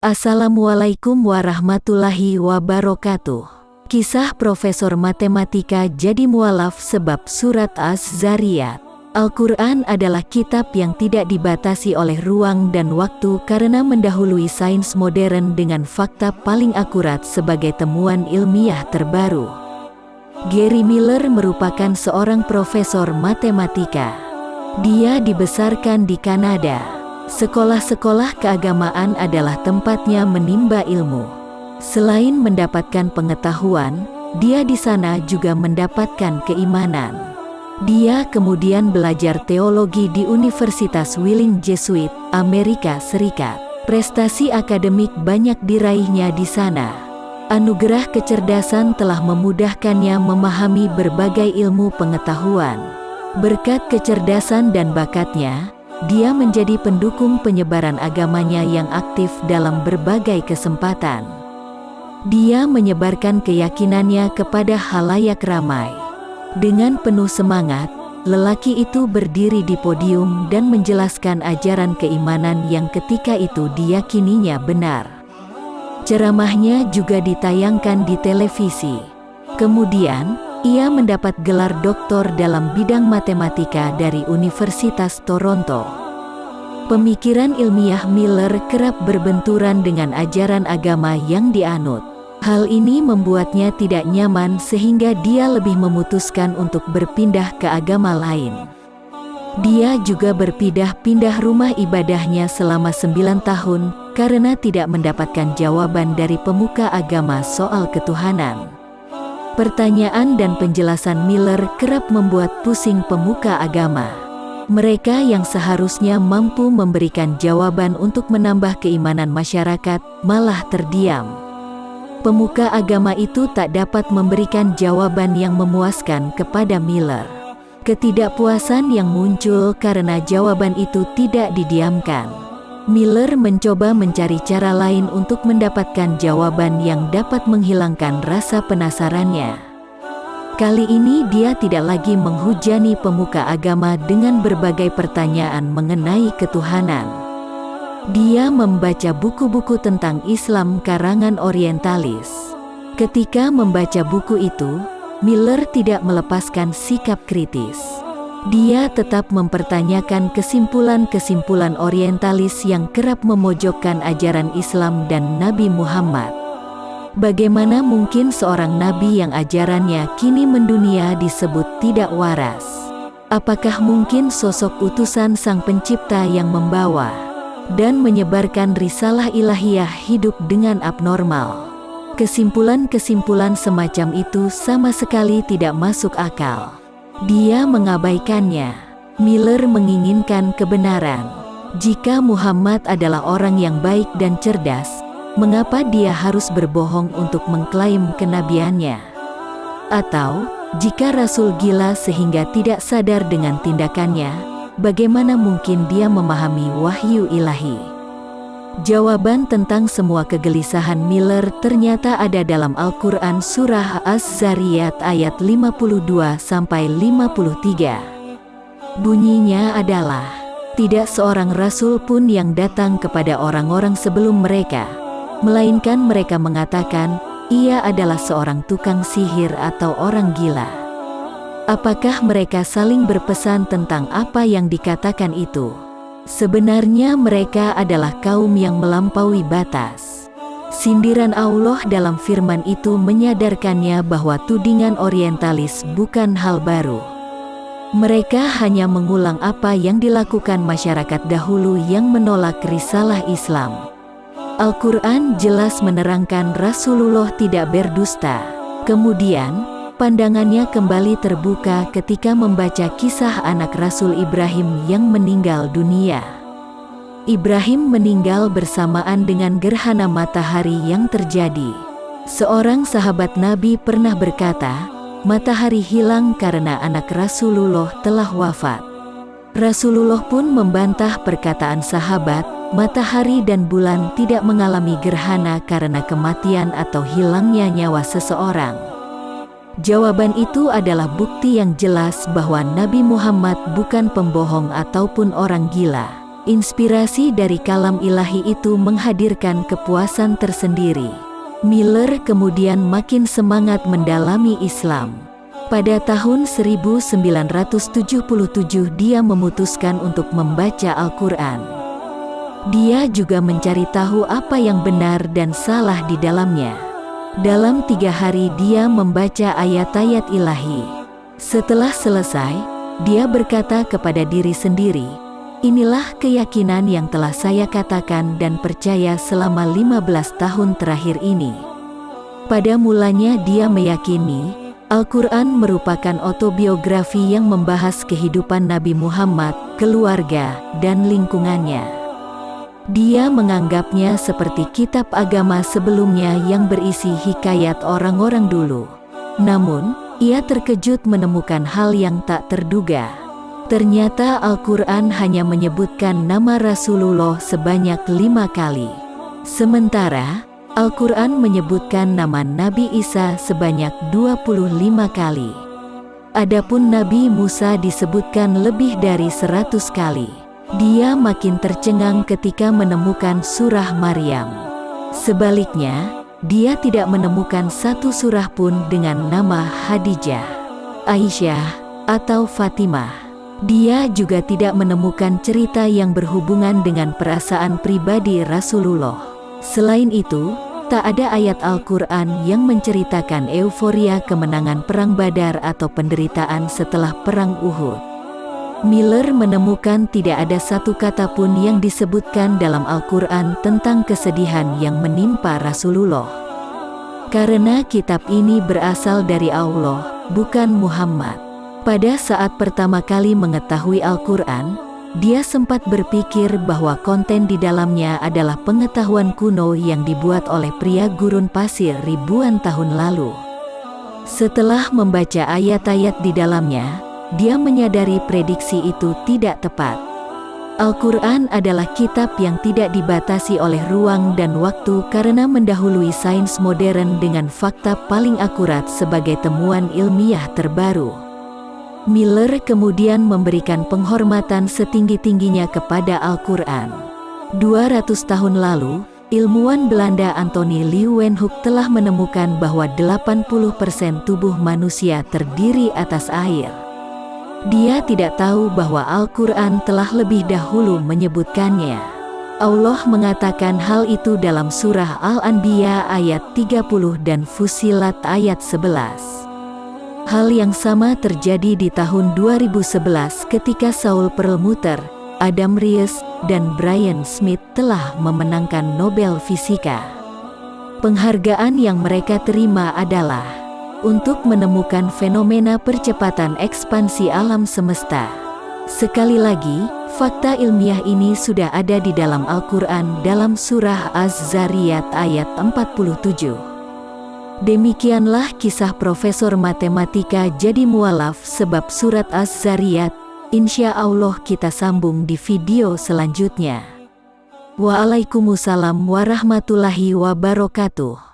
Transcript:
Assalamualaikum warahmatullahi wabarakatuh. Kisah Profesor Matematika jadi mualaf sebab surat Az-Zariyat. Al-Quran adalah kitab yang tidak dibatasi oleh ruang dan waktu karena mendahului sains modern dengan fakta paling akurat sebagai temuan ilmiah terbaru. Gary Miller merupakan seorang profesor matematika. Dia dibesarkan di Kanada. Sekolah-sekolah keagamaan adalah tempatnya menimba ilmu. Selain mendapatkan pengetahuan, dia di sana juga mendapatkan keimanan. Dia kemudian belajar teologi di Universitas Willing Jesuit, Amerika Serikat. Prestasi akademik banyak diraihnya di sana. Anugerah kecerdasan telah memudahkannya memahami berbagai ilmu pengetahuan. Berkat kecerdasan dan bakatnya, dia menjadi pendukung penyebaran agamanya yang aktif dalam berbagai kesempatan. Dia menyebarkan keyakinannya kepada halayak ramai. Dengan penuh semangat, lelaki itu berdiri di podium dan menjelaskan ajaran keimanan yang ketika itu diyakininya benar. Ceramahnya juga ditayangkan di televisi. Kemudian, ia mendapat gelar doktor dalam bidang matematika dari Universitas Toronto. Pemikiran ilmiah Miller kerap berbenturan dengan ajaran agama yang dianut. Hal ini membuatnya tidak nyaman sehingga dia lebih memutuskan untuk berpindah ke agama lain. Dia juga berpindah-pindah rumah ibadahnya selama sembilan tahun karena tidak mendapatkan jawaban dari pemuka agama soal ketuhanan. Pertanyaan dan penjelasan Miller kerap membuat pusing pemuka agama. Mereka yang seharusnya mampu memberikan jawaban untuk menambah keimanan masyarakat, malah terdiam. Pemuka agama itu tak dapat memberikan jawaban yang memuaskan kepada Miller. Ketidakpuasan yang muncul karena jawaban itu tidak didiamkan. Miller mencoba mencari cara lain untuk mendapatkan jawaban yang dapat menghilangkan rasa penasarannya. Kali ini dia tidak lagi menghujani pemuka agama dengan berbagai pertanyaan mengenai ketuhanan. Dia membaca buku-buku tentang Islam karangan orientalis. Ketika membaca buku itu, Miller tidak melepaskan sikap kritis. Dia tetap mempertanyakan kesimpulan-kesimpulan orientalis yang kerap memojokkan ajaran Islam dan Nabi Muhammad. Bagaimana mungkin seorang nabi yang ajarannya kini mendunia disebut tidak waras? Apakah mungkin sosok utusan sang pencipta yang membawa dan menyebarkan risalah ilahiyah hidup dengan abnormal? Kesimpulan-kesimpulan semacam itu sama sekali tidak masuk akal. Dia mengabaikannya. Miller menginginkan kebenaran. Jika Muhammad adalah orang yang baik dan cerdas, mengapa dia harus berbohong untuk mengklaim kenabiannya? Atau, jika Rasul gila sehingga tidak sadar dengan tindakannya, bagaimana mungkin dia memahami wahyu ilahi? Jawaban tentang semua kegelisahan Miller ternyata ada dalam Al-Quran Surah Az-Zariyat ayat 52-53. Bunyinya adalah, Tidak seorang Rasul pun yang datang kepada orang-orang sebelum mereka, melainkan mereka mengatakan, ia adalah seorang tukang sihir atau orang gila. Apakah mereka saling berpesan tentang apa yang dikatakan itu? Sebenarnya mereka adalah kaum yang melampaui batas. Sindiran Allah dalam firman itu menyadarkannya bahwa tudingan orientalis bukan hal baru. Mereka hanya mengulang apa yang dilakukan masyarakat dahulu yang menolak risalah Islam. Al-Quran jelas menerangkan Rasulullah tidak berdusta. Kemudian, pandangannya kembali terbuka ketika membaca kisah anak Rasul Ibrahim yang meninggal dunia. Ibrahim meninggal bersamaan dengan gerhana matahari yang terjadi. Seorang sahabat Nabi pernah berkata, matahari hilang karena anak Rasulullah telah wafat. Rasulullah pun membantah perkataan sahabat, matahari dan bulan tidak mengalami gerhana karena kematian atau hilangnya nyawa seseorang. Jawaban itu adalah bukti yang jelas bahwa Nabi Muhammad bukan pembohong ataupun orang gila. Inspirasi dari kalam ilahi itu menghadirkan kepuasan tersendiri. Miller kemudian makin semangat mendalami Islam. Pada tahun 1977 dia memutuskan untuk membaca Al-Quran. Dia juga mencari tahu apa yang benar dan salah di dalamnya. Dalam tiga hari dia membaca ayat-ayat ilahi. Setelah selesai, dia berkata kepada diri sendiri, Inilah keyakinan yang telah saya katakan dan percaya selama 15 tahun terakhir ini. Pada mulanya dia meyakini Al-Quran merupakan autobiografi yang membahas kehidupan Nabi Muhammad, keluarga, dan lingkungannya. Dia menganggapnya seperti kitab agama sebelumnya yang berisi hikayat orang-orang dulu. Namun, ia terkejut menemukan hal yang tak terduga. Ternyata Al-Quran hanya menyebutkan nama Rasulullah sebanyak lima kali. Sementara, Al-Quran menyebutkan nama Nabi Isa sebanyak 25 kali. Adapun Nabi Musa disebutkan lebih dari 100 kali. Dia makin tercengang ketika menemukan surah Maryam. Sebaliknya, dia tidak menemukan satu surah pun dengan nama Hadijah, Aisyah, atau Fatimah. Dia juga tidak menemukan cerita yang berhubungan dengan perasaan pribadi Rasulullah. Selain itu, tak ada ayat Al-Quran yang menceritakan euforia kemenangan Perang Badar atau penderitaan setelah Perang Uhud. Miller menemukan tidak ada satu kata pun yang disebutkan dalam Al-Quran tentang kesedihan yang menimpa Rasulullah. Karena kitab ini berasal dari Allah, bukan Muhammad. Pada saat pertama kali mengetahui Al-Quran, dia sempat berpikir bahwa konten di dalamnya adalah pengetahuan kuno yang dibuat oleh pria gurun pasir ribuan tahun lalu. Setelah membaca ayat-ayat di dalamnya, dia menyadari prediksi itu tidak tepat. Al-Quran adalah kitab yang tidak dibatasi oleh ruang dan waktu karena mendahului sains modern dengan fakta paling akurat sebagai temuan ilmiah terbaru. Miller kemudian memberikan penghormatan setinggi-tingginya kepada Al-Quran. 200 tahun lalu, ilmuwan Belanda Anthony Leeuwenhoek telah menemukan bahwa 80% tubuh manusia terdiri atas air. Dia tidak tahu bahwa Al-Quran telah lebih dahulu menyebutkannya. Allah mengatakan hal itu dalam surah Al-Anbiya ayat 30 dan Fusilat ayat 11. Hal yang sama terjadi di tahun 2011 ketika Saul Perlmutter, Adam Ries, dan Brian Smith telah memenangkan Nobel Fisika. Penghargaan yang mereka terima adalah untuk menemukan fenomena percepatan ekspansi alam semesta. Sekali lagi, fakta ilmiah ini sudah ada di dalam Al-Quran dalam surah Az-Zariyat ayat 47. Demikianlah kisah Profesor Matematika jadi mualaf sebab surat Az-Zariyat. Insya Allah kita sambung di video selanjutnya. Waalaikumsalam warahmatullahi wabarakatuh.